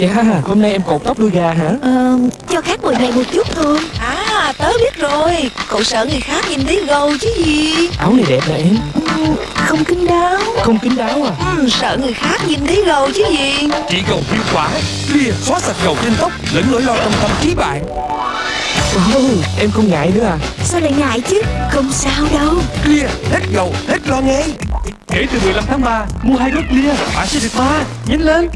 Chà, hôm nay em cột tóc đuôi gà hả? Ờ, cho khác mùi này một chút thôi. À tớ biết rồi. Cậu sợ người khác nhìn thấy gầu chứ gì? Áo này đẹp nè em. Ừ, Không kín đáo. Không kín đáo à? Ừ, Sợ người khác nhìn thấy gầu chứ gì? Chỉ gầu hiệu quả Clear xóa sạch gầu trên tóc Lẫn nỗi lo trong tâm trí bạn. Ồ, em không ngại nữa à? Sao lại ngại chứ? Không sao đâu. Clear hết gầu hết lo ngay. Kể từ 15 tháng 3 Mua hai gói Clear Bạn sẽ được ba. Nhanh lên.